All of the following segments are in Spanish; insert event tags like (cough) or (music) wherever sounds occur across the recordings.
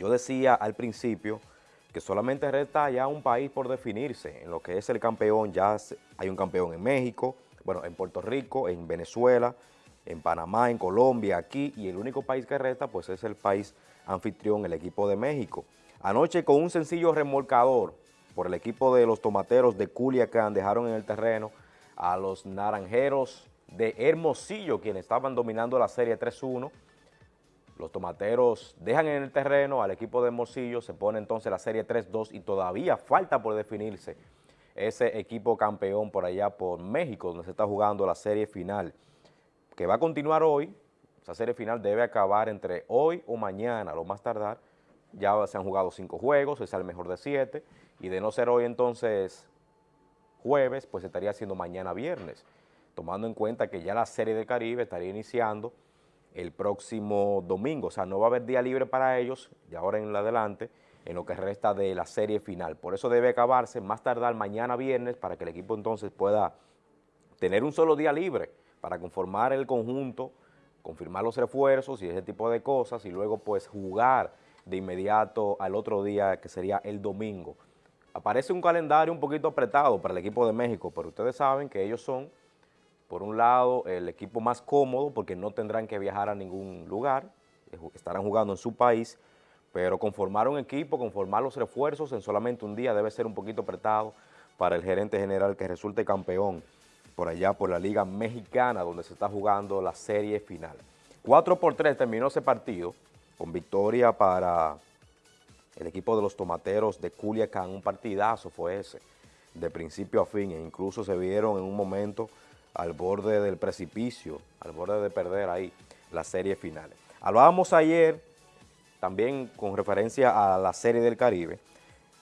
Yo decía al principio que solamente resta ya un país por definirse, en lo que es el campeón, ya hay un campeón en México, bueno, en Puerto Rico, en Venezuela, en Panamá, en Colombia, aquí, y el único país que resta pues es el país anfitrión, el equipo de México. Anoche con un sencillo remolcador por el equipo de los tomateros de Culiacán dejaron en el terreno a los naranjeros de Hermosillo, quienes estaban dominando la serie 3-1. Los tomateros dejan en el terreno al equipo de Hermosillo, se pone entonces la serie 3-2 y todavía falta por definirse ese equipo campeón por allá por México, donde se está jugando la serie final, que va a continuar hoy, esa serie final debe acabar entre hoy o mañana, lo más tardar, ya se han jugado cinco juegos, es el mejor de siete, y de no ser hoy entonces jueves, pues estaría siendo mañana viernes, tomando en cuenta que ya la Serie del Caribe estaría iniciando el próximo domingo, o sea, no va a haber día libre para ellos, de ahora en adelante, en lo que resta de la serie final. Por eso debe acabarse más tardar mañana viernes para que el equipo entonces pueda tener un solo día libre para conformar el conjunto, confirmar los refuerzos y ese tipo de cosas y luego pues jugar de inmediato al otro día que sería el domingo. Aparece un calendario un poquito apretado para el equipo de México, pero ustedes saben que ellos son, por un lado, el equipo más cómodo porque no tendrán que viajar a ningún lugar, estarán jugando en su país, pero conformar un equipo, conformar los refuerzos en solamente un día debe ser un poquito apretado para el gerente general que resulte campeón por allá por la Liga Mexicana donde se está jugando la serie final. 4 por 3 terminó ese partido con victoria para el equipo de los tomateros de Culiacán, un partidazo fue ese, de principio a fin, e incluso se vieron en un momento al borde del precipicio, al borde de perder ahí la serie final. Hablábamos ayer también con referencia a la Serie del Caribe.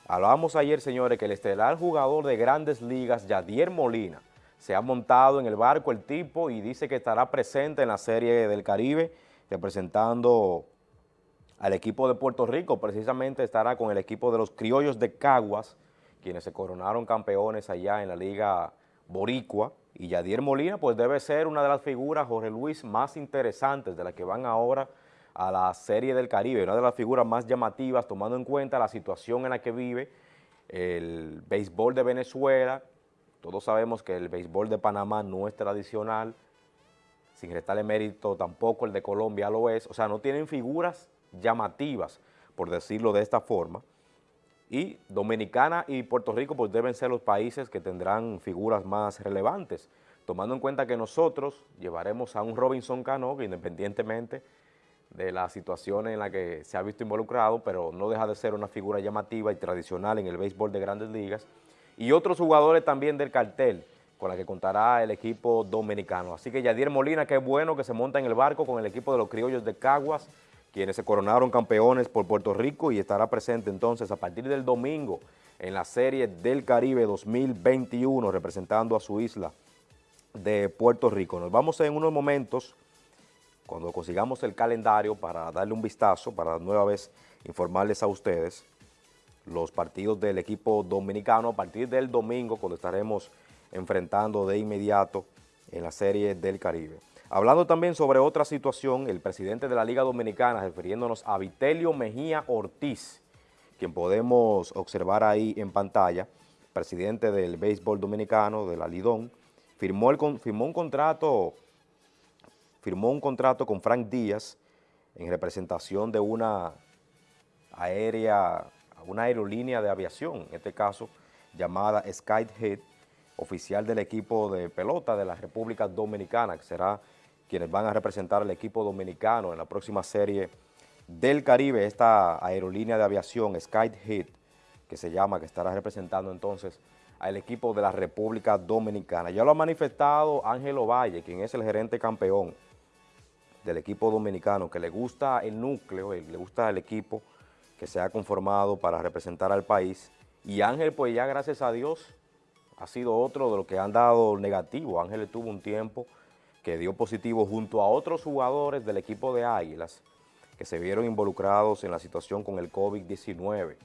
Hablábamos ayer, señores, que el estelar jugador de grandes ligas, Yadier Molina, se ha montado en el barco el tipo y dice que estará presente en la Serie del Caribe, representando al equipo de Puerto Rico, precisamente estará con el equipo de los criollos de Caguas, quienes se coronaron campeones allá en la Liga Boricua, y Yadier Molina pues debe ser una de las figuras, Jorge Luis, más interesantes de las que van ahora a la Serie del Caribe, una de las figuras más llamativas, tomando en cuenta la situación en la que vive el béisbol de Venezuela. Todos sabemos que el béisbol de Panamá no es tradicional, sin restarle mérito tampoco el de Colombia lo es, o sea, no tienen figuras llamativas, por decirlo de esta forma, y Dominicana y Puerto Rico pues deben ser los países que tendrán figuras más relevantes, tomando en cuenta que nosotros llevaremos a un Robinson Cano, que independientemente de la situación en la que se ha visto involucrado, pero no deja de ser una figura llamativa y tradicional en el béisbol de grandes ligas, y otros jugadores también del cartel, con la que contará el equipo dominicano. Así que Yadier Molina, qué bueno que se monta en el barco con el equipo de los criollos de Caguas, quienes se coronaron campeones por Puerto Rico y estará presente entonces a partir del domingo en la Serie del Caribe 2021, representando a su isla de Puerto Rico. Nos vamos en unos momentos cuando consigamos el calendario para darle un vistazo, para nueva vez informarles a ustedes los partidos del equipo dominicano a partir del domingo cuando estaremos enfrentando de inmediato en la Serie del Caribe. Hablando también sobre otra situación, el presidente de la Liga Dominicana, refiriéndonos a Vitelio Mejía Ortiz, quien podemos observar ahí en pantalla, presidente del béisbol dominicano, de la Lidón, firmó, el, firmó un contrato firmó un contrato con Frank Díaz en representación de una aérea, una aerolínea de aviación, en este caso llamada Skyhead, oficial del equipo de pelota de la República Dominicana, que será quienes van a representar al equipo dominicano en la próxima serie del Caribe, esta aerolínea de aviación Skyhead, que se llama, que estará representando entonces al equipo de la República Dominicana. Ya lo ha manifestado Ángelo Valle, quien es el gerente campeón del equipo dominicano, que le gusta el núcleo, le gusta el equipo que se ha conformado para representar al país. Y Ángel, pues ya gracias a Dios, ha sido otro de los que han dado negativo. Ángel tuvo un tiempo que dio positivo junto a otros jugadores del equipo de Águilas que se vieron involucrados en la situación con el COVID-19.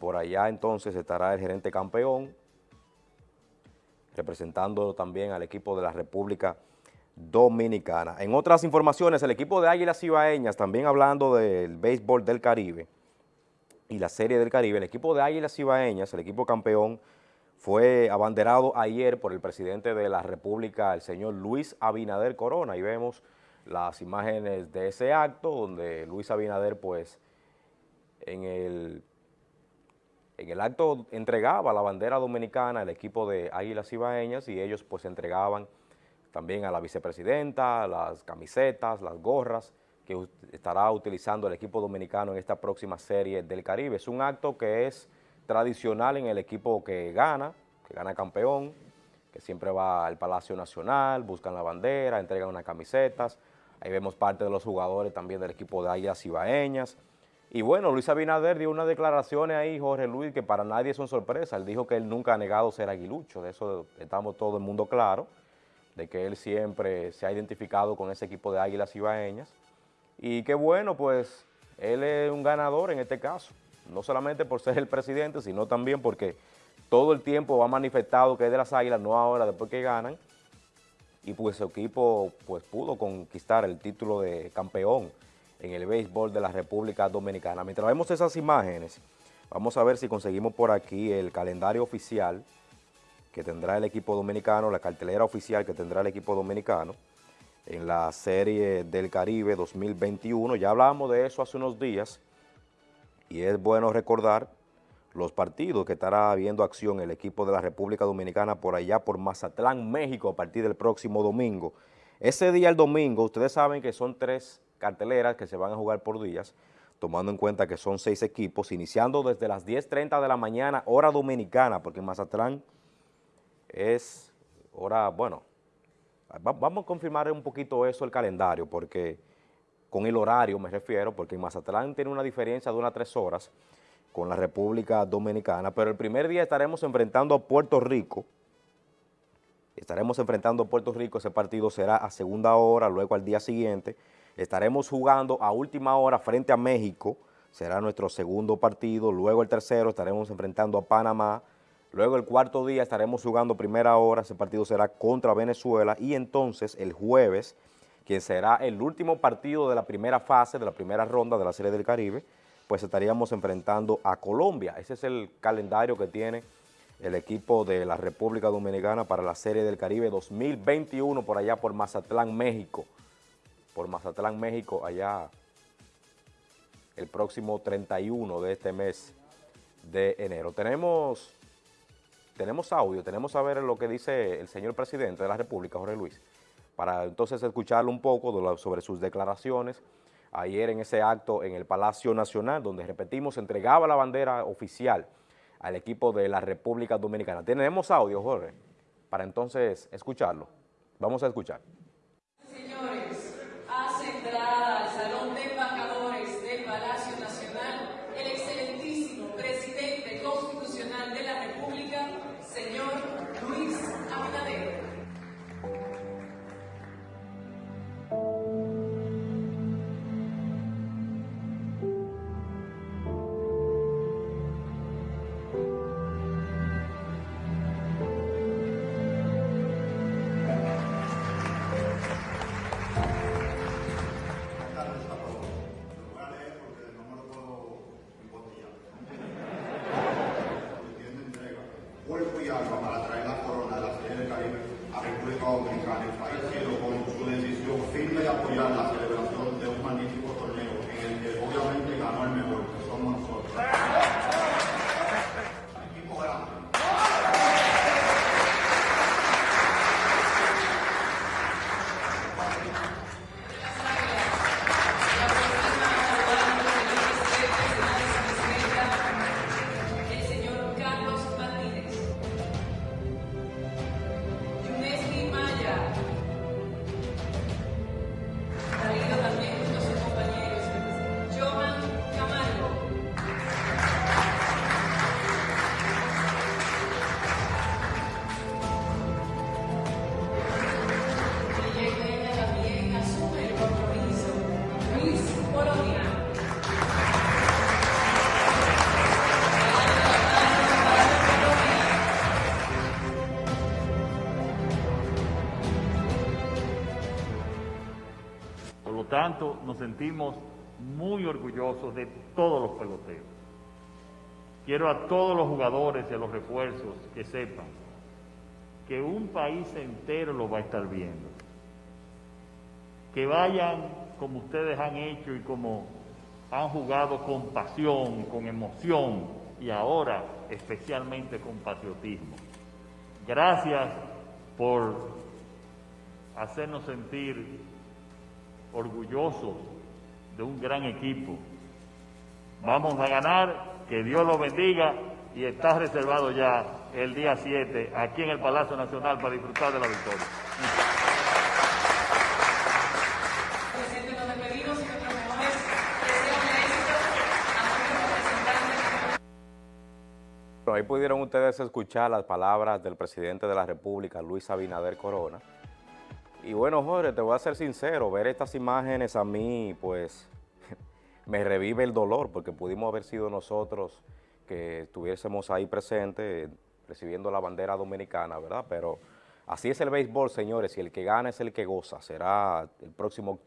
Por allá entonces estará el gerente campeón, representando también al equipo de la República Dominicana. En otras informaciones, el equipo de Águilas Ibaeñas, también hablando del béisbol del Caribe y la Serie del Caribe, el equipo de Águilas Ibaeñas, el equipo campeón, fue abanderado ayer por el presidente de la República, el señor Luis Abinader Corona. Ahí vemos las imágenes de ese acto, donde Luis Abinader, pues, en el, en el acto entregaba la bandera dominicana al equipo de Águilas Ibaeñas y ellos, pues, entregaban también a la vicepresidenta, las camisetas, las gorras que estará utilizando el equipo dominicano en esta próxima serie del Caribe. Es un acto que es tradicional en el equipo que gana, que gana campeón, que siempre va al Palacio Nacional, buscan la bandera, entregan unas camisetas, ahí vemos parte de los jugadores también del equipo de Águilas Ibaeñas, y bueno, Luis Abinader dio unas declaraciones ahí, Jorge Luis, que para nadie son sorpresa, él dijo que él nunca ha negado ser aguilucho, de eso estamos todo el mundo claro, de que él siempre se ha identificado con ese equipo de Águilas Ibaeñas. Y qué bueno, pues él es un ganador en este caso, no solamente por ser el presidente, sino también porque todo el tiempo ha manifestado que es de las Águilas, no ahora después que ganan, y pues su equipo pues pudo conquistar el título de campeón en el béisbol de la República Dominicana. Mientras vemos esas imágenes, vamos a ver si conseguimos por aquí el calendario oficial que tendrá el equipo dominicano, la cartelera oficial que tendrá el equipo dominicano en la Serie del Caribe 2021. Ya hablábamos de eso hace unos días y es bueno recordar los partidos que estará viendo acción el equipo de la República Dominicana por allá por Mazatlán, México, a partir del próximo domingo. Ese día, el domingo, ustedes saben que son tres carteleras que se van a jugar por días, tomando en cuenta que son seis equipos, iniciando desde las 10.30 de la mañana, hora dominicana, porque en Mazatlán es hora, bueno, vamos a confirmar un poquito eso el calendario, porque con el horario me refiero, porque en Mazatlán tiene una diferencia de unas tres horas con la República Dominicana, pero el primer día estaremos enfrentando a Puerto Rico, estaremos enfrentando a Puerto Rico, ese partido será a segunda hora, luego al día siguiente, estaremos jugando a última hora frente a México, será nuestro segundo partido, luego el tercero estaremos enfrentando a Panamá, Luego el cuarto día estaremos jugando primera hora, ese partido será contra Venezuela y entonces el jueves, quien será el último partido de la primera fase, de la primera ronda de la Serie del Caribe, pues estaríamos enfrentando a Colombia. Ese es el calendario que tiene el equipo de la República Dominicana para la Serie del Caribe 2021 por allá por Mazatlán, México. Por Mazatlán, México, allá el próximo 31 de este mes de enero. Tenemos tenemos audio, tenemos a ver lo que dice el señor presidente de la República, Jorge Luis, para entonces escucharlo un poco sobre sus declaraciones ayer en ese acto en el Palacio Nacional, donde, repetimos, entregaba la bandera oficial al equipo de la República Dominicana. Tenemos audio, Jorge, para entonces escucharlo. Vamos a escuchar. Tanto nos sentimos muy orgullosos de todos los peloteros. Quiero a todos los jugadores y a los refuerzos que sepan que un país entero lo va a estar viendo. Que vayan como ustedes han hecho y como han jugado con pasión, con emoción y ahora especialmente con patriotismo. Gracias por hacernos sentir orgullosos de un gran equipo. Vamos a ganar, que Dios los bendiga y está reservado ya el día 7 aquí en el Palacio Nacional para disfrutar de la victoria. Bueno, ahí pudieron ustedes escuchar las palabras del presidente de la República, Luis Abinader Corona. Y bueno, Jorge, te voy a ser sincero, ver estas imágenes a mí, pues, (laughs) me revive el dolor, porque pudimos haber sido nosotros que estuviésemos ahí presentes, recibiendo la bandera dominicana, ¿verdad? Pero así es el béisbol, señores, y el que gana es el que goza. Será el próximo octubre.